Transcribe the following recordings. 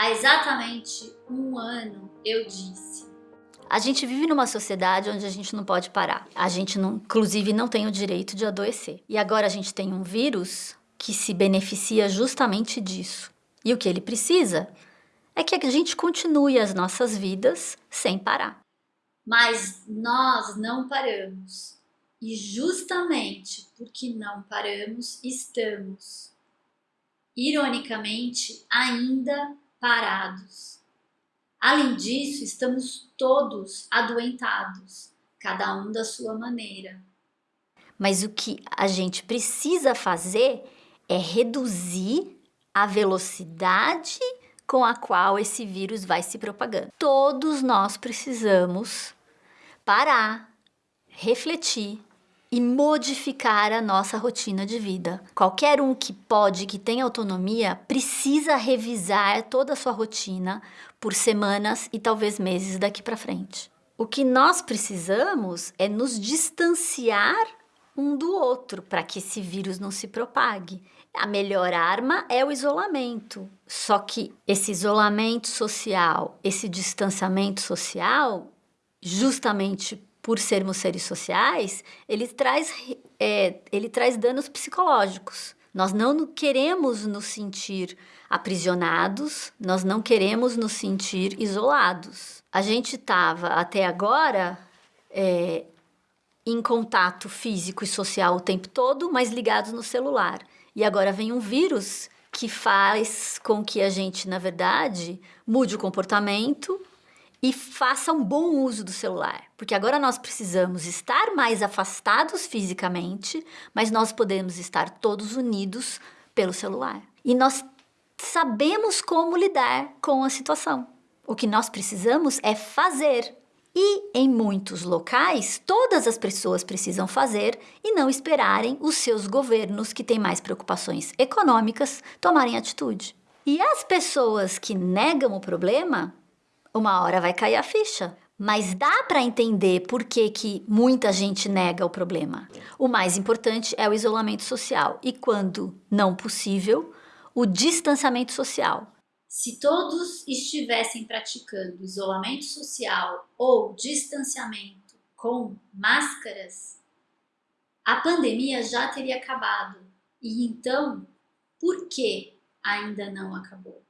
Há exatamente um ano eu disse a gente vive numa sociedade onde a gente não pode parar. A gente, não, inclusive, não tem o direito de adoecer. E agora a gente tem um vírus que se beneficia justamente disso. E o que ele precisa é que a gente continue as nossas vidas sem parar. Mas nós não paramos. E justamente porque não paramos, estamos, ironicamente, ainda parados. Além disso, estamos todos adoentados, cada um da sua maneira. Mas o que a gente precisa fazer é reduzir a velocidade com a qual esse vírus vai se propagando. Todos nós precisamos parar, refletir e modificar a nossa rotina de vida. Qualquer um que pode, que tem autonomia, precisa revisar toda a sua rotina por semanas e talvez meses daqui para frente. O que nós precisamos é nos distanciar um do outro para que esse vírus não se propague. A melhor arma é o isolamento. Só que esse isolamento social, esse distanciamento social, justamente por sermos seres sociais, ele traz, é, ele traz danos psicológicos. Nós não queremos nos sentir aprisionados, nós não queremos nos sentir isolados. A gente estava até agora é, em contato físico e social o tempo todo, mas ligados no celular. E agora vem um vírus que faz com que a gente, na verdade, mude o comportamento e faça um bom uso do celular, porque agora nós precisamos estar mais afastados fisicamente, mas nós podemos estar todos unidos pelo celular. E nós sabemos como lidar com a situação. O que nós precisamos é fazer. E em muitos locais, todas as pessoas precisam fazer e não esperarem os seus governos que têm mais preocupações econômicas tomarem atitude. E as pessoas que negam o problema uma hora vai cair a ficha. Mas dá para entender por que, que muita gente nega o problema. O mais importante é o isolamento social e, quando não possível, o distanciamento social. Se todos estivessem praticando isolamento social ou distanciamento com máscaras, a pandemia já teria acabado. E então, por que ainda não acabou?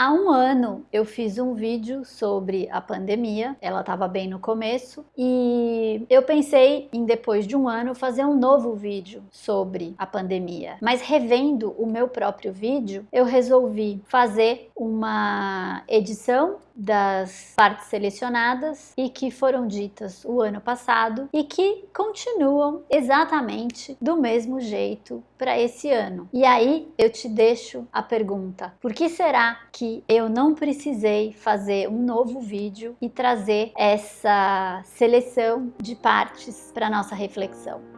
Há um ano eu fiz um vídeo sobre a pandemia, ela estava bem no começo, e eu pensei em depois de um ano fazer um novo vídeo sobre a pandemia. Mas revendo o meu próprio vídeo, eu resolvi fazer uma edição das partes selecionadas e que foram ditas o ano passado e que continuam exatamente do mesmo jeito para esse ano. E aí eu te deixo a pergunta: por que será que eu não precisei fazer um novo vídeo e trazer essa seleção de partes para nossa reflexão?